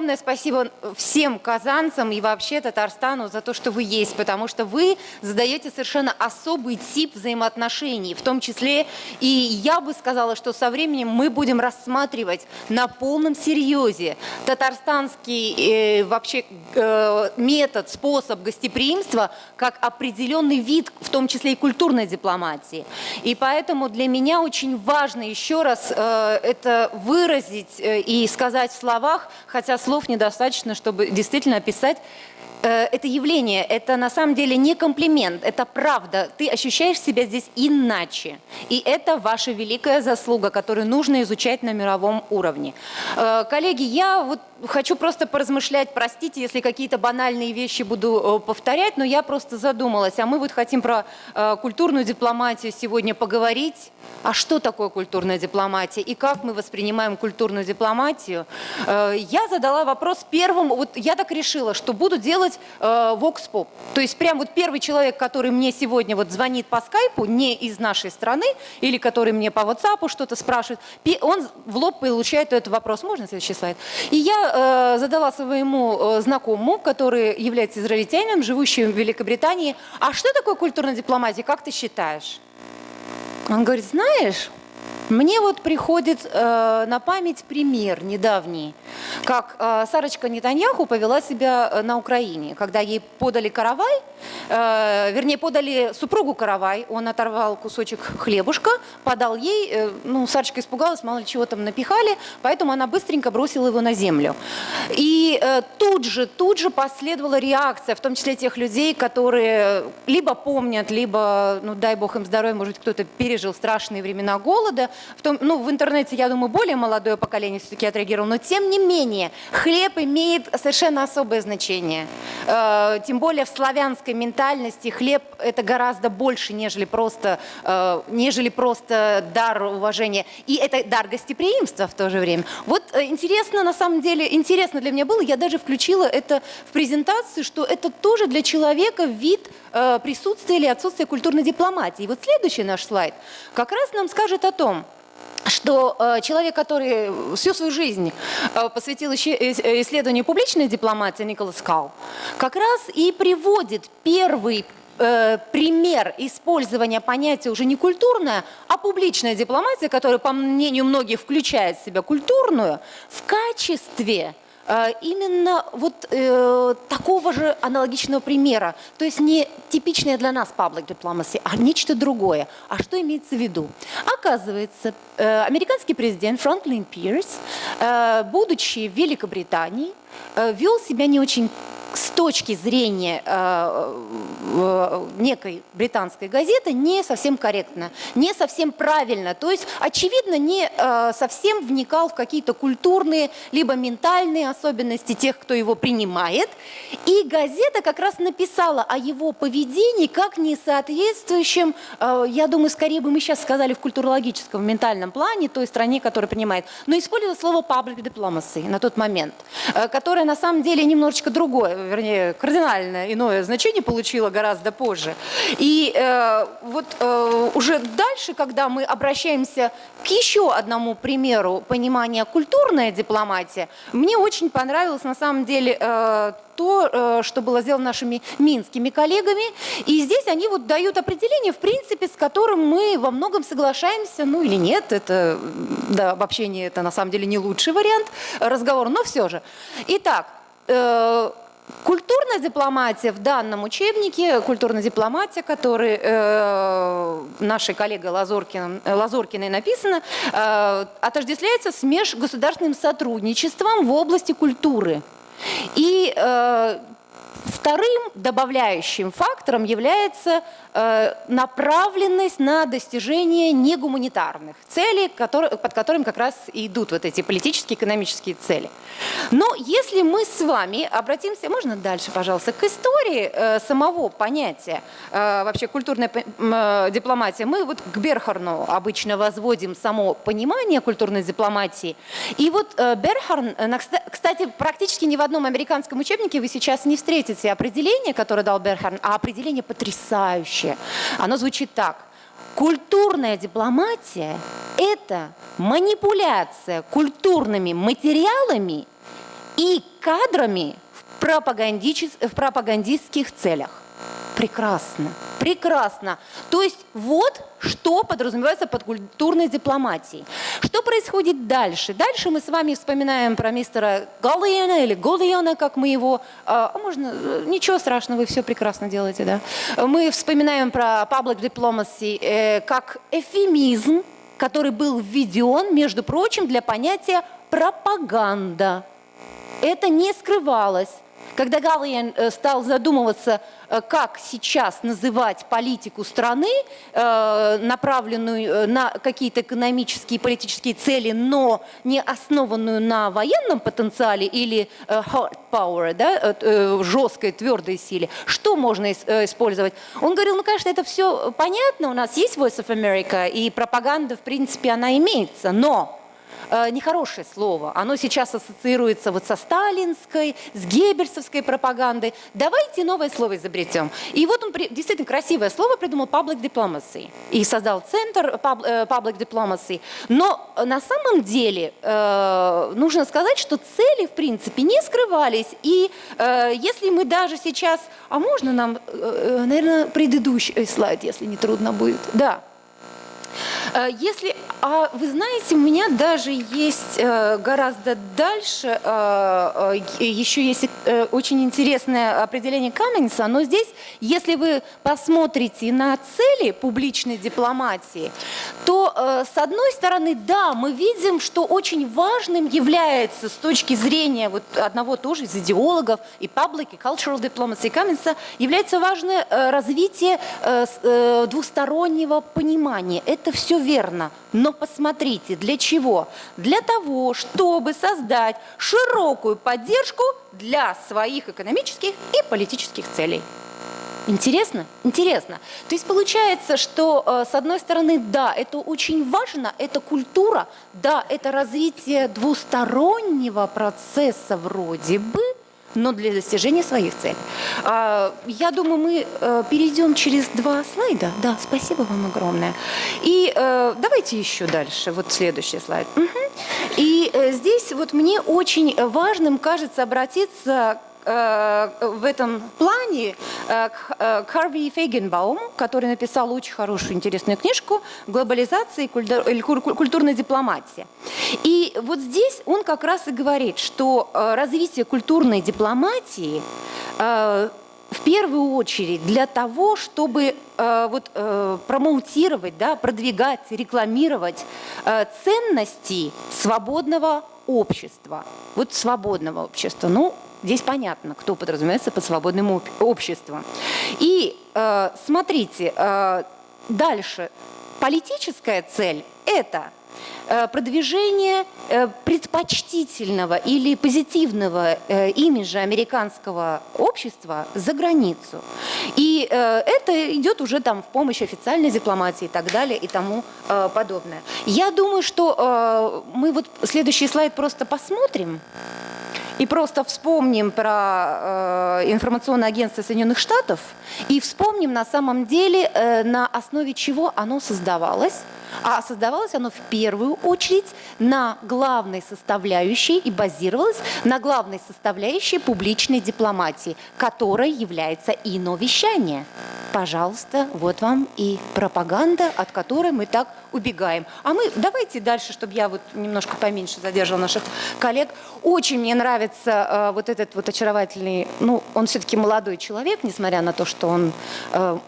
огромное спасибо всем казанцам и вообще Татарстану за то, что вы есть, потому что вы задаете совершенно особый тип взаимоотношений, в том числе и я бы сказала, что со временем мы будем рассматривать на полном серьезе татарстанский э, вообще э, метод, способ гостеприимства как определенный вид, в том числе и культурной дипломатии. И поэтому для меня очень важно еще раз э, это выразить э, и сказать в словах, хотя слов недостаточно, чтобы действительно описать это явление, это на самом деле не комплимент, это правда. Ты ощущаешь себя здесь иначе. И это ваша великая заслуга, которую нужно изучать на мировом уровне. Э, коллеги, я вот хочу просто поразмышлять, простите, если какие-то банальные вещи буду э, повторять, но я просто задумалась, а мы вот хотим про культурную дипломатию сегодня поговорить. А что такое культурная дипломатия и как мы воспринимаем культурную дипломатию? Я задала вопрос первым, вот я так решила, что буду делать делать э, Pop. То есть прям вот первый человек, который мне сегодня вот звонит по скайпу, не из нашей страны, или который мне по WhatsApp что-то спрашивает, он в лоб получает этот вопрос. Можно следующий слайд? И я э, задала своему э, знакомому, который является израильтянином, живущим в Великобритании, а что такое культурная дипломатия, как ты считаешь? Он говорит, знаешь, мне вот приходит э, на память пример недавний, как э, Сарочка Нетаньяху повела себя э, на Украине, когда ей подали каравай, э, вернее, подали супругу каравай, он оторвал кусочек хлебушка, подал ей, э, ну, Сарочка испугалась, мало ли чего там напихали, поэтому она быстренько бросила его на землю. И э, тут же, тут же последовала реакция, в том числе тех людей, которые либо помнят, либо, ну, дай бог им здоровья, может кто-то пережил страшные времена голода, в, том, ну, в интернете, я думаю, более молодое поколение все-таки отреагировало, но тем не менее хлеб имеет совершенно особое значение. Э, тем более в славянской ментальности хлеб это гораздо больше, нежели просто, э, нежели просто дар уважения. И это дар гостеприимства в то же время. Вот э, интересно, на самом деле, интересно для меня было, я даже включила это в презентацию, что это тоже для человека вид э, присутствия или отсутствия культурной дипломатии. И вот следующий наш слайд как раз нам скажет о том, что э, человек, который всю свою жизнь э, посвятил исследованию публичной дипломатии, Николас Кал, как раз и приводит первый э, пример использования понятия уже не культурная, а публичная дипломатия, которая, по мнению многих, включает в себя культурную, в качестве Э, именно вот э, такого же аналогичного примера. То есть не типичное для нас public diplomacy, а нечто другое. А что имеется в виду? Оказывается, э, американский президент Франклин Пирс, э, будучи в Великобритании, э, вел себя не очень с точки зрения э, э, некой британской газеты не совсем корректно, не совсем правильно. То есть, очевидно, не э, совсем вникал в какие-то культурные либо ментальные особенности тех, кто его принимает. И газета как раз написала о его поведении как несоответствующем, э, я думаю, скорее бы мы сейчас сказали в культурологическом, в ментальном плане той стране, которая принимает, но использовала слово public diplomacy на тот момент, э, которое на самом деле немножечко другое вернее, кардинально иное значение получила гораздо позже. И э, вот э, уже дальше, когда мы обращаемся к еще одному примеру понимания культурная дипломатия, мне очень понравилось на самом деле э, то, э, что было сделано нашими минскими коллегами. И здесь они вот дают определение, в принципе, с которым мы во многом соглашаемся, ну или нет, это, да, обобщение это на самом деле не лучший вариант разговора, но все же. Итак, э, Культурная дипломатия в данном учебнике, культурная дипломатия, который э, нашей коллегой Лазоркиной, Лазоркиной написано, э, отождествляется с межгосударственным сотрудничеством в области культуры. И э, вторым добавляющим фактором является Э, направленность на достижение негуманитарных целей, которые, под которыми как раз и идут вот эти политические, экономические цели. Но если мы с вами обратимся, можно дальше, пожалуйста, к истории э, самого понятия, э, вообще культурная дипломатия, мы вот к Берхарну обычно возводим само понимание культурной дипломатии. И вот Берхарн, кстати, практически ни в одном американском учебнике вы сейчас не встретите определение, которое дал Берхарн, а определение потрясающее. Оно звучит так. Культурная дипломатия – это манипуляция культурными материалами и кадрами в пропагандистских целях. Прекрасно, прекрасно. То есть вот что подразумевается под культурной дипломатией. Что происходит дальше? Дальше мы с вами вспоминаем про мистера Галлиена или Голлиена, как мы его... А, а можно... Ничего страшного, вы все прекрасно делаете, да? Мы вспоминаем про public diplomacy э, как эфемизм, который был введен, между прочим, для понятия пропаганда. Это не скрывалось. Когда Галлиен э, стал задумываться, э, как сейчас называть политику страны, э, направленную на какие-то экономические и политические цели, но не основанную на военном потенциале или hard power, да, жесткой, твердой силе, что можно использовать? Он говорил, ну, конечно, это все понятно, у нас есть Voice of America, и пропаганда, в принципе, она имеется, но Э, нехорошее слово. Оно сейчас ассоциируется вот со сталинской, с геббельсовской пропагандой. Давайте новое слово изобретем. И вот он действительно красивое слово придумал public diplomacy. И создал центр э, public diplomacy. Но на самом деле э, нужно сказать, что цели, в принципе, не скрывались. И если мы даже сейчас... А можно нам, наверное, предыдущий слайд, если не трудно будет? Да. Если, а вы знаете, у меня даже есть э, гораздо дальше, э, еще есть очень интересное определение Каменса, но здесь, если вы посмотрите на цели публичной дипломатии, то с одной стороны, да, мы видим, что очень важным является с точки зрения вот одного тоже из идеологов и public, и cultural diplomacy Каменса, является важное развитие двустороннего понимания. Это все верно, но посмотрите, для чего? Для того, чтобы создать широкую поддержку для своих экономических и политических целей. Интересно? Интересно. То есть получается, что э, с одной стороны, да, это очень важно, это культура, да, это развитие двустороннего процесса вроде бы, но для достижения своих целей. А, я думаю, мы э, перейдем через два слайда. Да, спасибо вам огромное. И э, давайте еще дальше, вот следующий слайд. И э, здесь вот мне очень важным кажется обратиться в этом плане э, к э, Харви Фейгенбаум, который написал очень хорошую, интересную книжку «Глобализация и культурная дипломатия». И вот здесь он как раз и говорит, что развитие культурной дипломатии в первую очередь для того, чтобы э, вот, э, промоутировать, да, продвигать, рекламировать э, ценности свободного общества. Вот свободного общества. Ну, Здесь понятно, кто подразумевается под свободным обществом. И э, смотрите, э, дальше. Политическая цель – это э, продвижение э, предпочтительного или позитивного э, имиджа американского общества за границу. И это идет уже там в помощь официальной дипломатии и так далее и тому подобное. Я думаю, что мы вот следующий слайд просто посмотрим. И просто вспомним про э, информационное агентство Соединенных Штатов и вспомним на самом деле, э, на основе чего оно создавалось. А создавалось оно в первую очередь на главной составляющей и базировалось на главной составляющей публичной дипломатии, которой является иновещание. Пожалуйста, вот вам и пропаганда, от которой мы так убегаем. А мы давайте дальше, чтобы я вот немножко поменьше задерживала наших коллег. Очень мне нравится э, вот этот вот очаровательный, ну, он все-таки молодой человек, несмотря на то, что он э,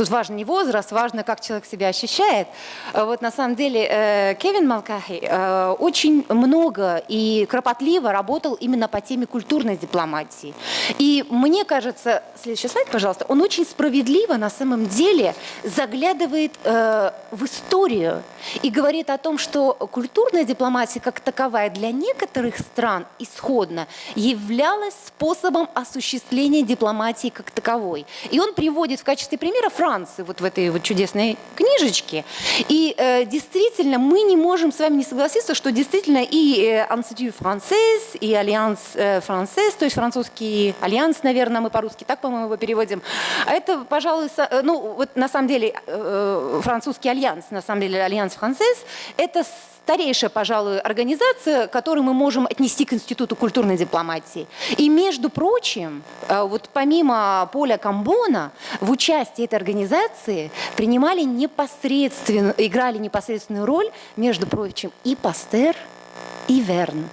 тут важен не возраст, важно, как человек себя ощущает. Э, вот на самом деле э, Кевин Малкахи э, очень много и кропотливо работал именно по теме культурной дипломатии. И мне кажется, следующий слайд, пожалуйста, он очень справедливо на самом деле заглядывает в историю и говорит о том, что культурная дипломатия как таковая для некоторых стран исходно являлась способом осуществления дипломатии как таковой. И он приводит в качестве примера Франции вот в этой вот чудесной книжечке. И э, действительно, мы не можем с вами не согласиться, что действительно и э, Institut Français, и Альянс э, то есть французский альянс, наверное, мы по-русски так, по-моему, его переводим. А это, пожалуй, со, э, ну вот на самом деле э, французский альянс, на самом деле Alliance Française, это старейшая, пожалуй, организация, которую мы можем отнести к Институту культурной дипломатии. И, между прочим, э, вот помимо Поля Камбона, в участии этой организации принимали непосредственно, играли непосредственную роль, между прочим, и Пастер, и Верн.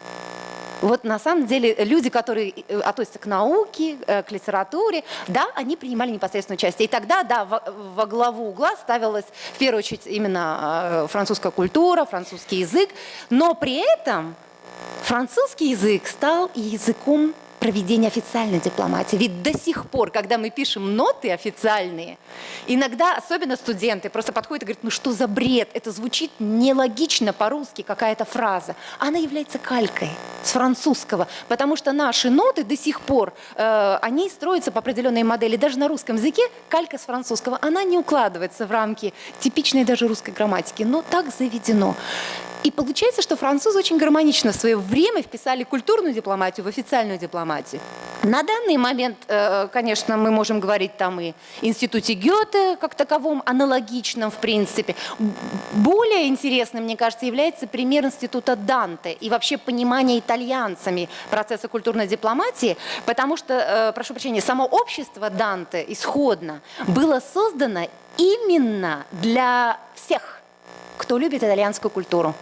Вот на самом деле люди, которые э, относятся к науке, э, к литературе, да, они принимали непосредственное участие. И тогда, да, во, во главу угла ставилась в первую очередь именно э, французская культура, французский язык, но при этом французский язык стал языком проведения официальной дипломатии. Ведь до сих пор, когда мы пишем ноты официальные, иногда, особенно студенты, просто подходят и говорят, ну что за бред, это звучит нелогично по-русски, какая-то фраза. Она является калькой с французского, потому что наши ноты до сих пор, э, они строятся по определенной модели. Даже на русском языке калька с французского, она не укладывается в рамки типичной даже русской грамматики, но так заведено. И получается, что французы очень гармонично в свое время вписали культурную дипломатию в официальную дипломатию. На данный момент, э, конечно, мы можем говорить там и институте Гёте как таковом, аналогичном в принципе. Более интересным, мне кажется, является пример института Данте и вообще понимание итальянцами процесса культурной дипломатии, потому что, э, прошу прощения, само общество Данте исходно было создано именно для всех кто любит итальянскую культуру.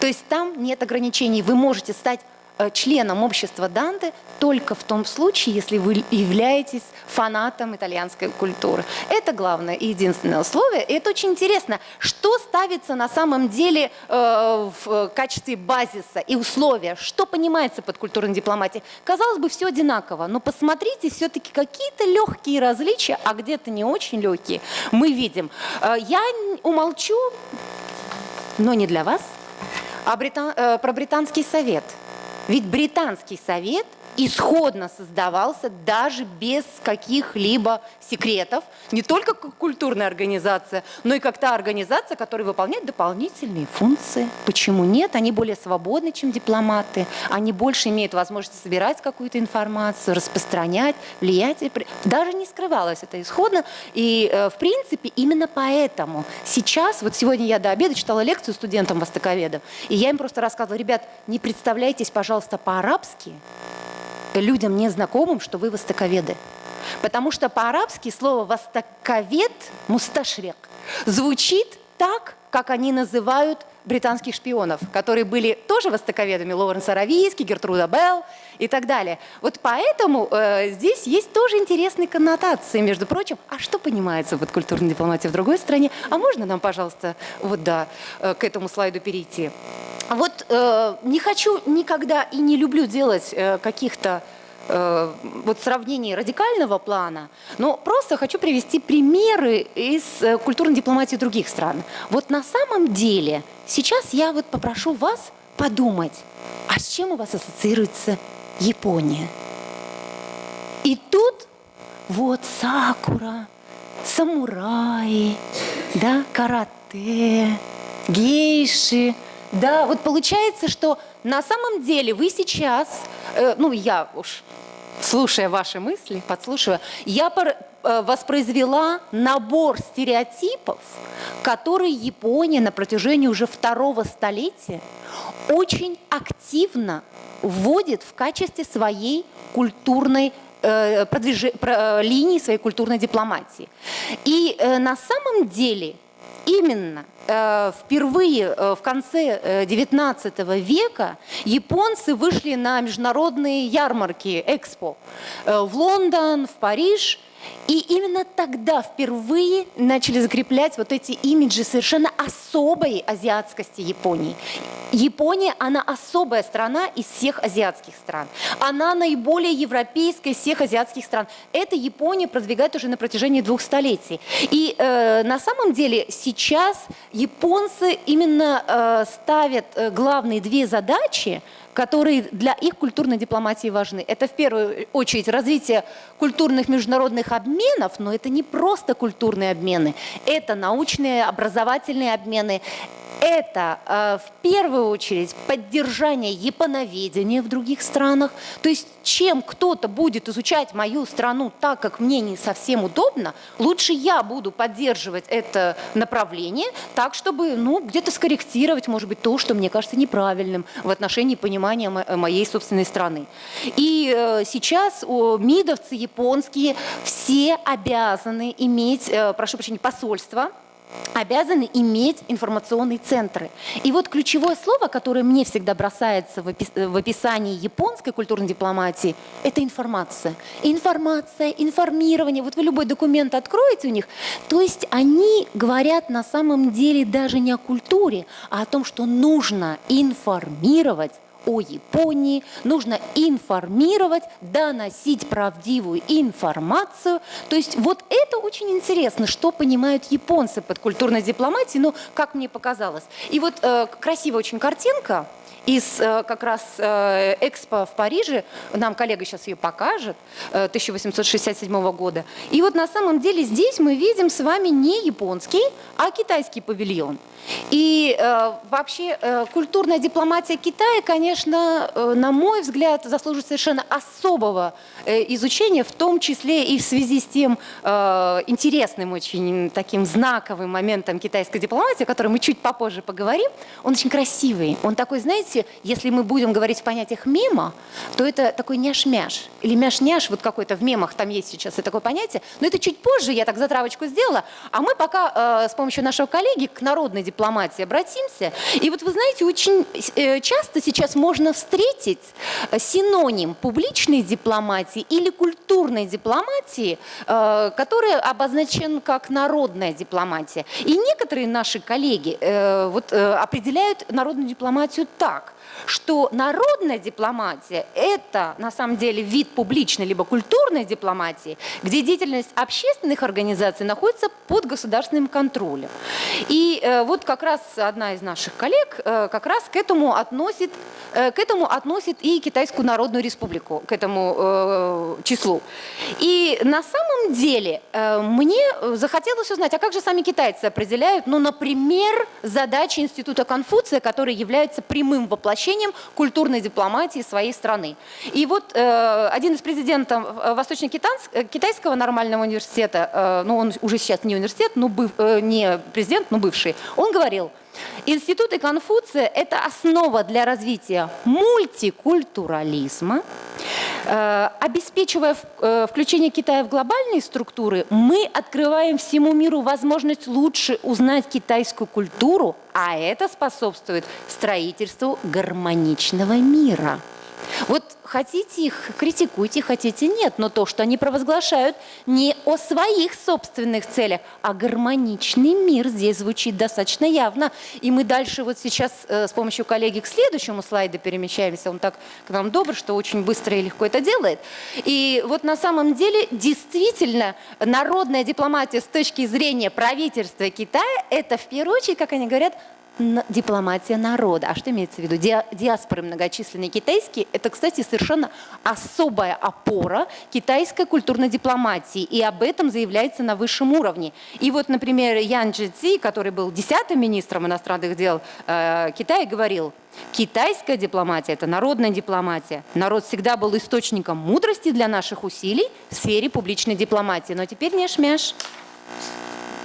То есть там нет ограничений, вы можете стать э, членом общества Данте только в том случае, если вы являетесь фанатом итальянской культуры. Это главное и единственное условие. И это очень интересно, что ставится на самом деле э, в качестве базиса и условия, что понимается под культурной дипломатией. Казалось бы, все одинаково, но посмотрите, все-таки какие-то легкие различия, а где-то не очень легкие, мы видим. Э, я умолчу но не для вас, а британ, э, про британский совет. Ведь британский совет – исходно создавался даже без каких-либо секретов, не только как культурная организация, но и как та организация, которая выполняет дополнительные функции. Почему нет? Они более свободны, чем дипломаты, они больше имеют возможность собирать какую-то информацию, распространять, влиять. Даже не скрывалось это исходно. И, э, в принципе, именно поэтому сейчас, вот сегодня я до обеда читала лекцию студентам-востоковедам, и я им просто рассказывала, ребят, не представляйтесь, пожалуйста, по-арабски, людям незнакомым, что вы востоковеды. Потому что по-арабски слово «востоковед» – «мусташрек» звучит так, как они называют британских шпионов, которые были тоже востоковедами, Лоуренс Аравийский, Гертруда Белл и так далее. Вот поэтому э, здесь есть тоже интересные коннотации, между прочим. А что понимается под культурной дипломатией в другой стране? А можно нам, пожалуйста, вот да, э, к этому слайду перейти? Вот э, не хочу никогда и не люблю делать э, каких-то э, вот сравнений радикального плана, но просто хочу привести примеры из э, культурной дипломатии других стран. Вот на самом деле сейчас я вот попрошу вас подумать, а с чем у вас ассоциируется Япония? И тут вот сакура, самураи, да, карате, гейши – да, вот получается, что на самом деле вы сейчас, э, ну я уж слушая ваши мысли, подслушивая, я пор, э, воспроизвела набор стереотипов, которые Япония на протяжении уже второго столетия очень активно вводит в качестве своей культурной э, продвиж... про, э, линии своей культурной дипломатии. И э, на самом деле именно впервые э, в конце XIX э, века японцы вышли на международные ярмарки, экспо, в Лондон, в Париж – и именно тогда впервые начали закреплять вот эти имиджи совершенно особой азиатскости Японии. Япония, она особая страна из всех азиатских стран. Она наиболее европейская из всех азиатских стран. Это Япония продвигает уже на протяжении двух столетий. И э, на самом деле сейчас японцы именно э, ставят э, главные две задачи – которые для их культурной дипломатии важны. Это в первую очередь развитие культурных международных обменов, но это не просто культурные обмены, это научные, образовательные обмены, это э, в первую очередь поддержание японоведения в других странах. То есть чем кто-то будет изучать мою страну так, как мне не совсем удобно, лучше я буду поддерживать это направление так, чтобы ну, где-то скорректировать, может быть, то, что мне кажется неправильным в отношении понимания моей собственной страны. И э, сейчас мидовцы японские все обязаны иметь, э, прошу прощения, посольство, обязаны иметь информационные центры. И вот ключевое слово, которое мне всегда бросается в, опис в описании японской культурной дипломатии, это информация. Информация, информирование. Вот вы любой документ откроете у них, то есть они говорят на самом деле даже не о культуре, а о том, что нужно информировать о Японии, нужно информировать, доносить правдивую информацию. То есть вот это очень интересно, что понимают японцы под культурной дипломатией, ну, как мне показалось. И вот э, красивая очень картинка, из э, как раз э, Экспо в Париже, нам коллега сейчас ее покажет, 1867 э, года. И вот на самом деле здесь мы видим с вами не японский, а китайский павильон. И вообще культурная дипломатия Китая, конечно, на мой взгляд, заслуживает совершенно особого изучения, в том числе и в связи с тем интересным, очень таким знаковым моментом китайской дипломатии, о котором мы чуть попозже поговорим. Он очень красивый. Он такой, знаете, если мы будем говорить в понятиях мема, то это такой няш-мяш или мяш-няш, вот какой-то в мемах там есть сейчас такое понятие, но это чуть позже, я так затравочку сделала, а мы пока э, с помощью нашего коллеги к народной дипломатии обратимся. И вот вы знаете, очень э, часто сейчас можно встретить э, синоним публичной дипломатии или культурной дипломатии, э, который обозначен как народная дипломатия. И некоторые наши коллеги вот, определяют народную дипломатию так – что народная дипломатия – это на самом деле вид публичной либо культурной дипломатии, где деятельность общественных организаций находится под государственным контролем. И э, вот как раз одна из наших коллег э, как раз к этому относит, э, к этому относит и Китайскую Народную Республику, к этому числу. И на самом деле мне захотелось узнать, а как же сами китайцы определяют, ну, например, задачи Института Конфуция, который является прямым воплощением воплощением культурной дипломатии своей страны. И вот э, один из президентов э, Восточно-Китайского э, нормального университета, э, ну он уже сейчас не университет, но быв, э, не президент, но бывший, он говорил, Институты Конфуция – это основа для развития мультикультурализма. Э, обеспечивая э, включение Китая в глобальные структуры, мы открываем всему миру возможность лучше узнать китайскую культуру, а это способствует строительству гармоничного мира. Вот хотите их, критикуйте, хотите нет, но то, что они провозглашают не о своих собственных целях, а гармоничный мир здесь звучит достаточно явно. И мы дальше вот сейчас э, с помощью коллеги к следующему слайду перемещаемся. Он так к нам добр, что очень быстро и легко это делает. И вот на самом деле действительно народная дипломатия с точки зрения правительства Китая, это в первую очередь, как они говорят, дипломатия народа. А что имеется в виду? диаспоры многочисленные китайские – это, кстати, совершенно особая опора китайской культурной дипломатии. И об этом заявляется на высшем уровне. И вот, например, Ян Джи который был десятым министром иностранных дел э, Китая, говорил, Китайская дипломатия – это народная дипломатия. Народ всегда был источником мудрости для наших усилий в сфере публичной дипломатии. Но теперь не шмяш.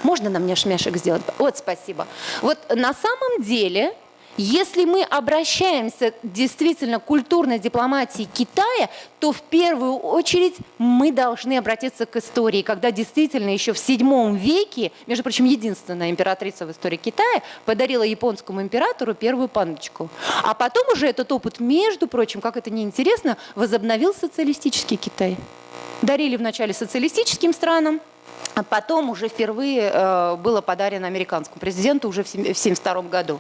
Можно нам няшмяшек сделать? Вот, спасибо. Вот на самом деле, если мы обращаемся действительно к культурной дипломатии Китая, то в первую очередь мы должны обратиться к истории, когда действительно еще в VII веке, между прочим, единственная императрица в истории Китая подарила японскому императору первую пандочку. А потом уже этот опыт, между прочим, как это неинтересно, возобновил социалистический Китай. Дарили вначале социалистическим странам, потом уже впервые э, было подарено американскому президенту уже в 1972 году.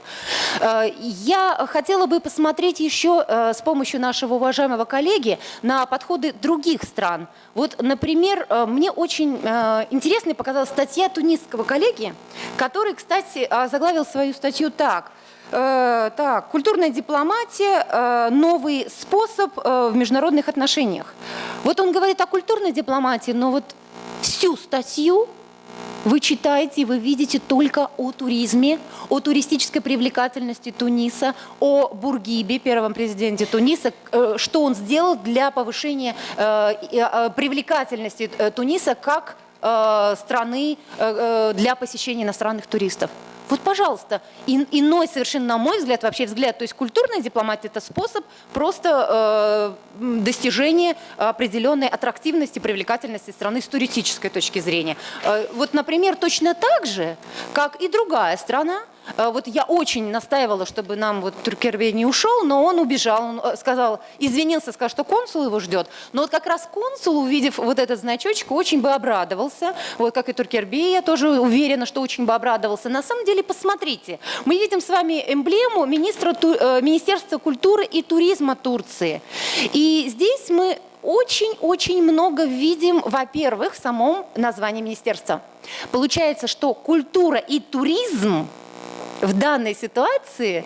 Э, я хотела бы посмотреть еще э, с помощью нашего уважаемого коллеги на подходы других стран. Вот, например, мне очень интересной показалась статья тунисского коллеги, который, кстати, заглавил свою статью так – так, культурная дипломатия – новый способ в международных отношениях. Вот он говорит о культурной дипломатии, но вот всю статью вы читаете, вы видите только о туризме, о туристической привлекательности Туниса, о Бургибе, первом президенте Туниса, э, что он сделал для повышения э, э, привлекательности Туниса как страны для посещения иностранных туристов. Вот, пожалуйста, ин, иной совершенно, на мой взгляд, вообще взгляд, то есть культурная дипломатия – это способ просто э, достижения определенной аттрактивности, привлекательности страны с туристической точки зрения. Э, вот, например, точно так же, как и другая страна, вот я очень настаивала, чтобы нам вот Туркербей не ушел, но он убежал, он э, сказал, извинился, сказал, что консул его ждет. Но вот как раз консул, увидев вот этот значочек, очень бы обрадовался. Вот как и Туркербей, я тоже уверена, что очень бы обрадовался. На самом деле, посмотрите, мы видим с вами эмблему министра, э, Министерства культуры и туризма Турции. И здесь мы очень-очень много видим, во-первых, в самом названии министерства. Получается, что культура и туризм в данной ситуации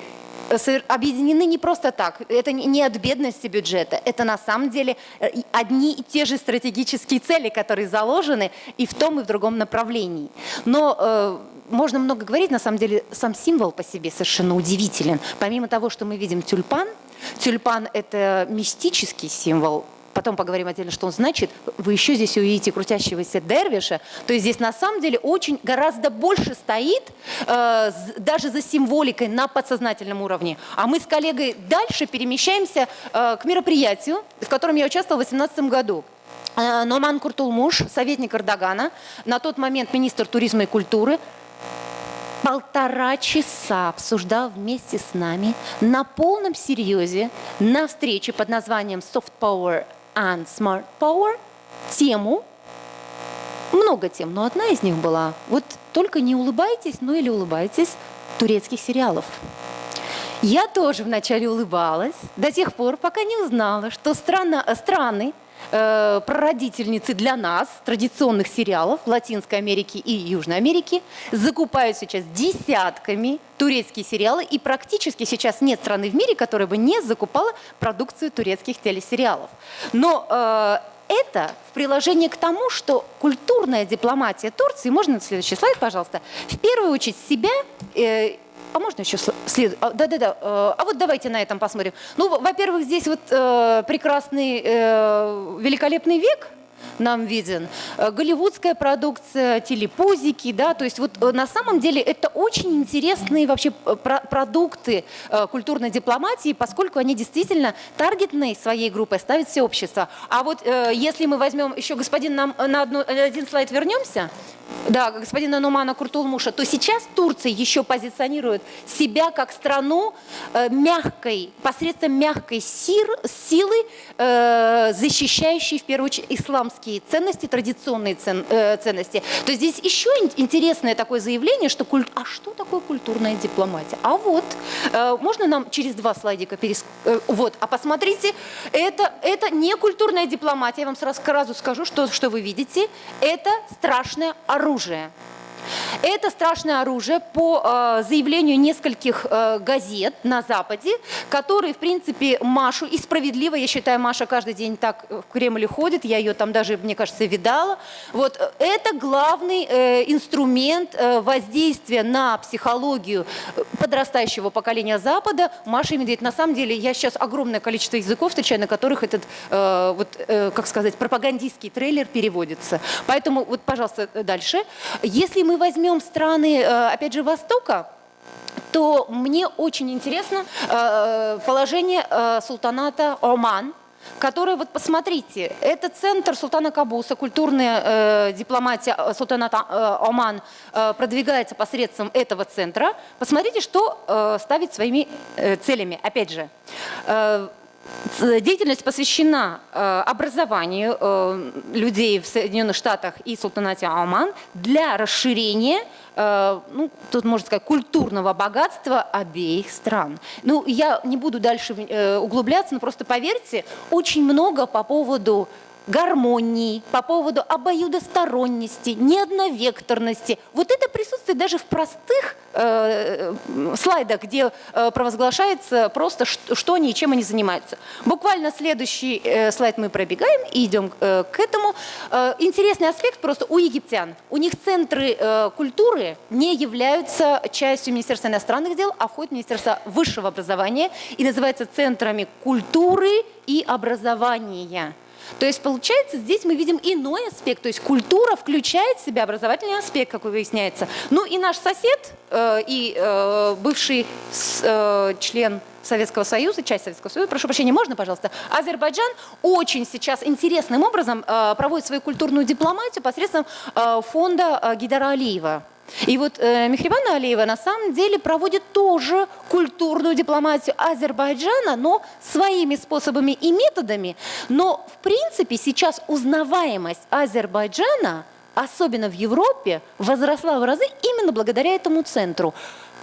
э, объединены не просто так. Это не от бедности бюджета. Это на самом деле э, одни и те же стратегические цели, которые заложены и в том, и в другом направлении. Но э, можно много говорить, на самом деле сам символ по себе совершенно удивителен. Помимо того, что мы видим тюльпан, тюльпан – это мистический символ потом поговорим отдельно, что он значит, вы еще здесь увидите крутящегося дервиша, то есть здесь на самом деле очень гораздо больше стоит, э, даже за символикой на подсознательном уровне. А мы с коллегой дальше перемещаемся э, к мероприятию, в котором я участвовала в 2018 году. Э, Номан Куртулмуш, советник Эрдогана, на тот момент министр туризма и культуры, полтора часа обсуждал вместе с нами на полном серьезе на встрече под названием Soft Power and Smart Power тему, много тем, но одна из них была, вот только не улыбайтесь, ну или улыбайтесь, турецких сериалов. Я тоже вначале улыбалась, до тех пор, пока не узнала, что страна, страны, э, прародительницы для нас традиционных сериалов Латинской Америки и Южной Америки закупают сейчас десятками турецкие сериалы, и практически сейчас нет страны в мире, которая бы не закупала продукцию турецких телесериалов. Но э, это в приложении к тому, что культурная дипломатия Турции, можно следующий слайд, пожалуйста, в первую очередь себя э, а можно еще след... А, да-да-да. А, а вот давайте на этом посмотрим. Ну, во-первых, здесь вот э, прекрасный, э, великолепный век нам виден. Э, голливудская продукция, телепузики, да, то есть вот э, на самом деле это очень интересные вообще э, продукты культурной дипломатии, поскольку они действительно таргетной своей группой ставят все общество. А вот если мы возьмем еще, господин, нам на одну, один слайд вернемся, да, господина Нумана Куртулмуша, то сейчас Турция еще позиционирует себя как страну мягкой, посредством мягкой силы, защищающей в первую очередь исламские ценности, традиционные цен, э, ценности. То здесь еще интересное такое заявление, что культ... а что такое культурная дипломатия? А вот, э, можно нам через два слайдика перес... Э, вот, а посмотрите, это, это не культурная дипломатия, я вам сразу, сразу скажу, что, что вы видите, это страшное оружие. Это страшное оружие по э, заявлению нескольких э, газет на Западе, которые, в принципе, Машу, и справедливо, я считаю, Маша каждый день так в Кремле ходит, я ее там даже, мне кажется, видала. Вот, э, это главный э, инструмент э, воздействия на психологию подрастающего поколения Запада Маша и Медведь. На самом деле, я сейчас огромное количество языков встречаю, на которых этот, э, вот, э, как сказать, пропагандистский трейлер переводится. Поэтому, вот, пожалуйста, дальше. Если мы возьмем страны, э, опять же, Востока, то мне очень интересно э, положение э, султаната Оман, который, вот посмотрите, это центр султана Кабуса, культурная дипломатия султаната Оман продвигается посредством этого центра. Посмотрите, что ставит своими целями. Опять же, Деятельность посвящена э, образованию э, людей в Соединенных Штатах и Султанате Оман для расширения, э, ну, тут можно сказать, культурного богатства обеих стран. Ну, я не буду дальше углубляться, но просто поверьте, очень много по поводу гармонии, по поводу обоюдосторонности, неодновекторности. Вот это присутствует даже в простых э, слайдах, где э, провозглашается просто, что, что они и чем они занимаются. Буквально следующий э, слайд мы пробегаем и идем э, к этому. Э, интересный аспект просто у египтян. У них центры э, культуры не являются частью Министерства иностранных дел, а входят в Министерство высшего образования и называются центрами культуры и образования. То есть, получается, здесь мы видим иной аспект. То есть культура включает в себя образовательный аспект, как выясняется. Ну и наш сосед э, и э, бывший э, член Советского Союза, часть Советского Союза, прошу прощения, можно, пожалуйста, Азербайджан очень сейчас интересным образом э, проводит свою культурную дипломатию посредством э, фонда э, Гидара Алиева. И вот э, Мехрибана Алиева на самом деле проводит тоже культурную дипломатию Азербайджана, но своими способами и методами. Но в принципе сейчас узнаваемость Азербайджана, особенно в Европе, возросла в разы именно благодаря этому центру.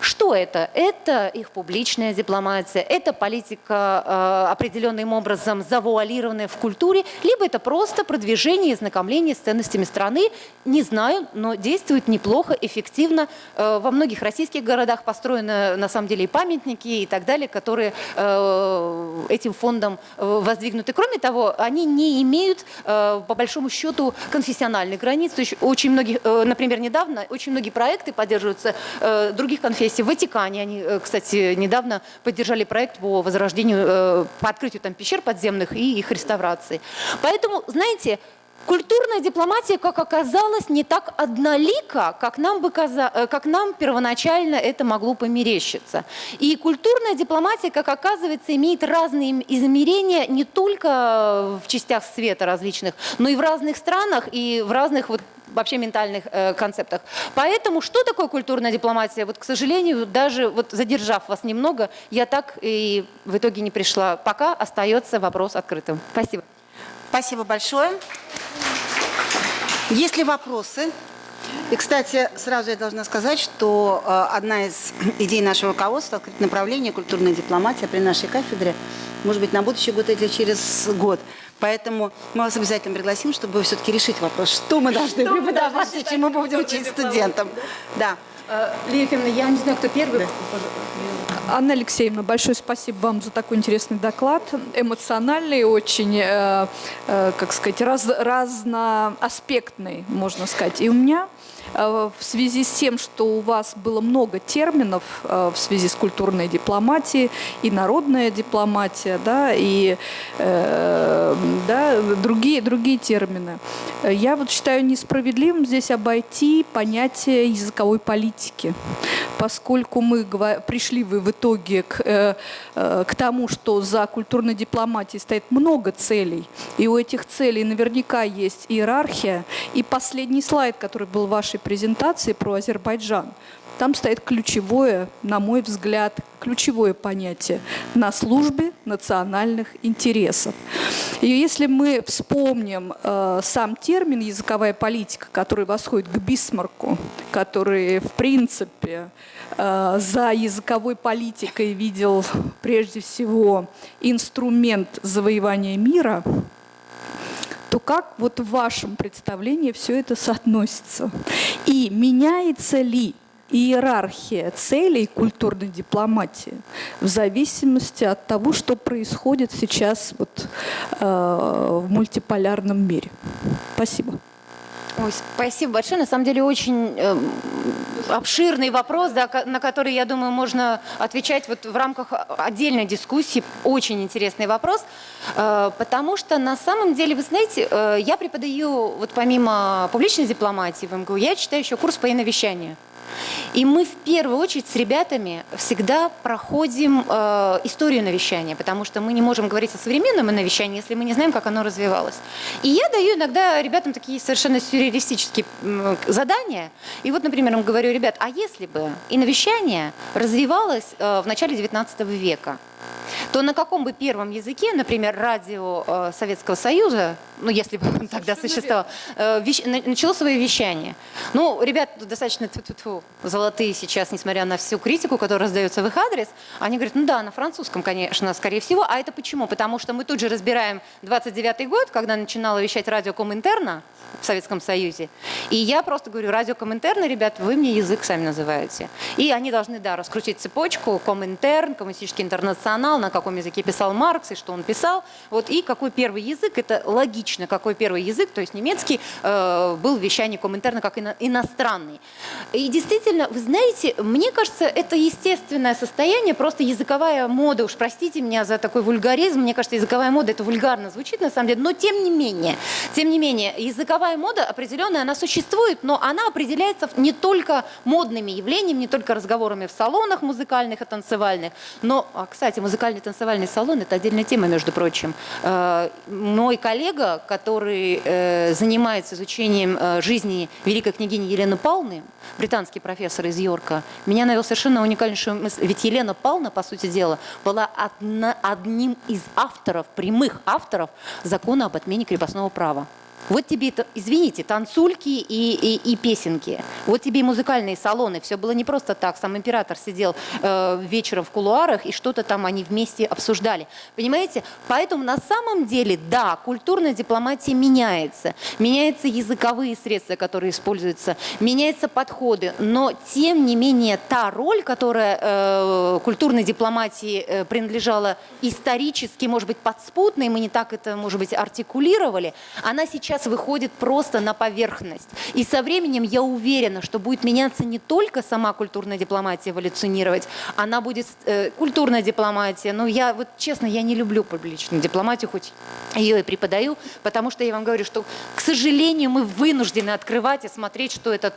Что это? Это их публичная дипломатия, это политика э, определенным образом завуалированная в культуре, либо это просто продвижение и знакомление с ценностями страны. Не знаю, но действует неплохо, эффективно. Э, во многих российских городах построены на самом деле и памятники и так далее, которые э, этим фондом воздвигнуты. Кроме того, они не имеют по большому счету конфессиональных границ. То есть очень многие, например, недавно очень многие проекты поддерживаются других конфессий есть в Ватикане. Они, э, кстати, недавно поддержали проект по возрождению, э, по открытию там пещер подземных и их реставрации. Поэтому, знаете, Культурная дипломатия, как оказалось, не так однолика, как нам, бы каза... Э, как нам первоначально это могло померещиться. И культурная дипломатия, как оказывается, имеет разные измерения не только в частях света различных, но и в разных странах и в разных вот вообще ментальных э, концептах. Поэтому что такое культурная дипломатия? Вот, к сожалению, даже вот задержав вас немного, я так и в итоге не пришла. Пока остается вопрос открытым. Спасибо. Спасибо большое. Есть ли вопросы? И, кстати, сразу я должна сказать, что э, одна из идей нашего руководства – открыть направление культурная дипломатия при нашей кафедре, может быть, на будущий год или через год. Поэтому мы вас обязательно пригласим, чтобы все-таки решить вопрос, что мы должны что преподавать и чем мы будем учить студентам. Да. Э, Лилия я не знаю, кто первый. Анна Алексеевна, большое спасибо вам за такой интересный доклад. Эмоциональный, очень, э, э, как сказать, раз, разноаспектный, можно сказать. И у меня в связи с тем, что у вас было много терминов э, в связи с культурной дипломатией, и народная дипломатия, да, и э, да, другие, другие термины. Я вот считаю несправедливым здесь обойти понятие языковой политики, поскольку мы пришли вы в итоге к, к тому, что за культурной дипломатией стоит много целей, и у этих целей наверняка есть иерархия. И последний слайд, который был в вашей презентации про Азербайджан. Там стоит ключевое, на мой взгляд, ключевое понятие на службе национальных интересов. И если мы вспомним э, сам термин языковая политика, который восходит к Бисмарку, который в принципе э, за языковой политикой видел прежде всего инструмент завоевания мира, то как вот в вашем представлении все это соотносится? И меняется ли иерархия целей культурной дипломатии в зависимости от того, что происходит сейчас вот, э, в мультиполярном мире? Спасибо. Ой, спасибо большое. На самом деле очень э, обширный вопрос, да, на который, я думаю, можно отвечать вот в рамках отдельной дискуссии. Очень интересный вопрос, э, потому что на самом деле, вы знаете, э, я преподаю вот помимо публичной дипломатии в МГУ, я читаю еще курс по иновещанию. И мы в первую очередь с ребятами всегда проходим э, историю навещания, потому что мы не можем говорить о современном навещании, если мы не знаем, как оно развивалось. И я даю иногда ребятам такие совершенно сюрреалистические задания. И вот, например, им говорю, ребят, а если бы и навещание развивалось э, в начале 19 века, то на каком бы первом языке, например, радио э, Советского Союза, ну, если бы он тогда существовал, э, вещ- начало свое вещание. Ну, ребят достаточно тьфу-тьфу-тьфу, золотые сейчас, несмотря на всю критику, которая раздается в их адрес, они говорят, ну да, на французском, конечно, скорее всего. А это почему? Потому что мы тут же разбираем 29-й год, когда начинала вещать радио Коминтерна в Советском Союзе. И я просто говорю, радио Коминтерна, ребят, вы мне язык сами называете. И они должны, да, раскрутить цепочку, Коминтерн, Коммунистический интернационал, на каком языке писал Маркс и что он писал. Вот, и какой первый язык, это логично, какой первый язык, то есть немецкий, э, был в вещании Коминтерна как ино- иностранный. И действительно, вы знаете, мне кажется, это естественное состояние, просто языковая мода, уж простите меня за такой вульгаризм, мне кажется, языковая мода, это вульгарно звучит на самом деле, но тем не менее, тем не менее, языковая мода определенная, она существует, но она определяется не только модными явлениями, не только разговорами в салонах музыкальных и танцевальных, но, а, кстати, музыкальный танцевальный салон – это отдельная тема, между прочим. Э, Мой коллега, который э, занимается изучением э, жизни великой княгини Елены Павловны, британский профессор из Йорка, меня навел совершенно уникальнейшую мысль. Ведь Елена Павловна, по сути дела, была одна- одним из авторов, прямых авторов закона об отмене крепостного права. Вот тебе, извините, танцульки и, и, и песенки. Вот тебе и музыкальные салоны. Все было не просто так. Сам император сидел э, вечером в кулуарах, и что-то там они вместе обсуждали. Понимаете? Поэтому на самом деле, да, культурная дипломатия меняется. Меняются языковые средства, которые используются, меняются подходы. Но, тем не менее, та роль, которая э, культурной дипломатии э, принадлежала исторически, может быть, подспутно, мы не так это, может быть, артикулировали, она сейчас выходит просто на поверхность. И со временем я уверена, что будет меняться не только сама культурная дипломатия эволюционировать, она будет э, культурная дипломатия. Но я вот честно, я не люблю публичную дипломатию, хоть ее и преподаю, потому что я вам говорю, что, к сожалению, мы вынуждены открывать и смотреть, что это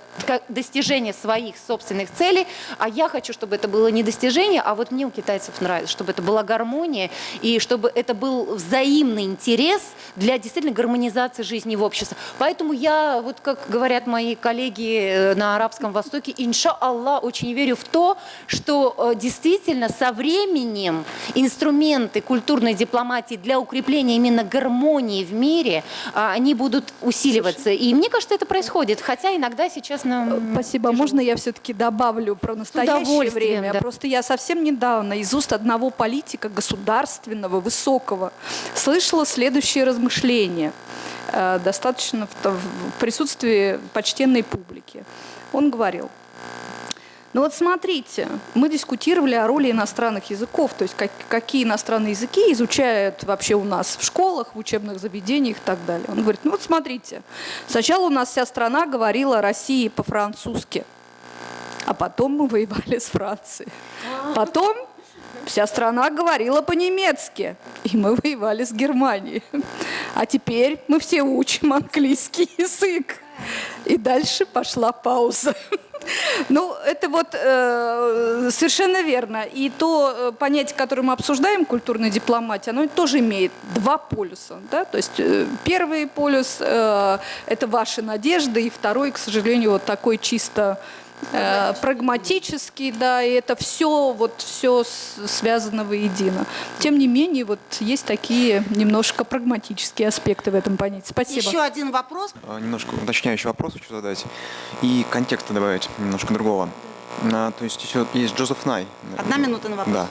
достижение своих собственных целей, а я хочу, чтобы это было не достижение, а вот мне у китайцев нравится, чтобы это была гармония и чтобы это был взаимный интерес для действительно гармонизации жизни в обществе. Поэтому я, вот как говорят мои коллеги э, на Арабском Востоке, инша Аллах, очень верю в то, что э, действительно со временем инструменты культурной дипломатии для укрепления именно гармонии в мире, а, они будут усиливаться. И мне кажется, это происходит, хотя иногда сейчас нам... Спасибо. А Можно я все-таки добавлю про настоящее время? да. Просто я совсем недавно из уст одного политика государственного, высокого, слышала следующее размышление, э, достаточно в, присутствии почтенной публики. Он говорил, ну вот смотрите, мы дискутировали о роли иностранных языков, то есть как- какие иностранные языки изучают вообще у нас в школах, в учебных заведениях и так далее. Он говорит, ну вот смотрите, сначала у нас вся страна говорила о России по-французски, а потом мы воевали с Францией. Потом вся страна говорила по-немецки, и мы воевали с Германией. А теперь мы все учим английский язык. И дальше пошла пауза. Ну, это вот э, совершенно верно. И то э, понятие, которое мы обсуждаем, культурная дипломатия, оно тоже имеет два полюса. Да? То есть э, первый полюс э, – это ваши надежды, и второй, к сожалению, вот такой чисто э, прагматический, да, и это все, вот все связано воедино. Тем не менее, вот есть такие немножко прагматические аспекты в этом понятии. Спасибо. Еще один вопрос. А, Немножко уточняющий вопрос хочу задать и контекста добавить немножко другого. А, то есть еще есть Джозеф Най. Одна минута на вопрос. Да.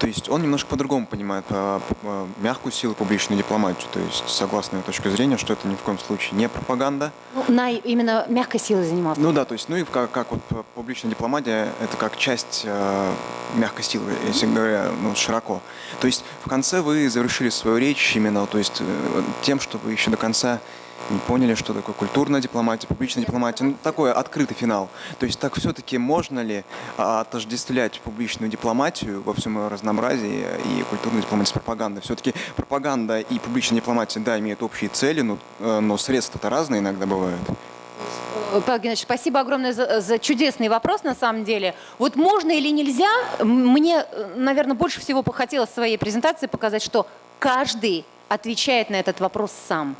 То есть он немножко по-другому понимает а, а, мягкую силу публичную дипломатию. То есть согласно его точке зрения, что это ни в коем случае не пропаганда. Ну, на именно мягкой силой занимался. Ну да, то есть, ну и как, как вот публичная дипломатия, это как часть э, мягкой силы, если говоря ну, широко. То есть в конце вы завершили свою речь именно то есть, э, тем, что вы еще до конца не поняли, что такое культурная дипломатия, публичная дипломатия. Ну, такой открытый финал. То есть так все-таки можно ли а, отождествлять публичную дипломатию во всем ее разнообразии и культурную дипломатию с пропагандой? Все-таки пропаганда и публичная дипломатия, да, имеют общие цели, но, э, но средства-то разные иногда бывают. Э, Павел Геннадьевич, спасибо огромное за, за чудесный вопрос, на самом деле. Вот можно или нельзя, мне, наверное, больше всего хотелось в своей презентации показать, что каждый отвечает на этот вопрос сам.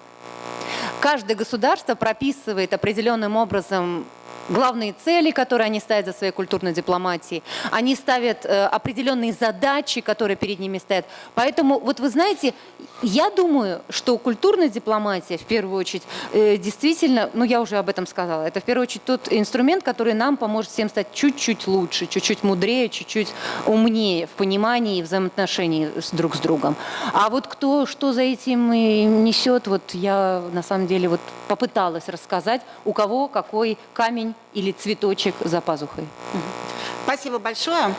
Каждое государство прописывает определенным образом главные цели, которые они ставят за своей культурной дипломатией. Они ставят э, определенные задачи, которые перед ними стоят. Поэтому, вот вы знаете, я думаю, что культурная дипломатия, в первую очередь, э, действительно, ну я уже об этом сказала, это в первую очередь тот инструмент, который нам поможет всем стать чуть-чуть лучше, чуть-чуть мудрее, чуть-чуть умнее в понимании и взаимоотношении с друг с другом. А вот кто что за этим и несет, вот я на самом деле вот попыталась рассказать, у кого какой камень или цветочек за пазухой. Спасибо большое.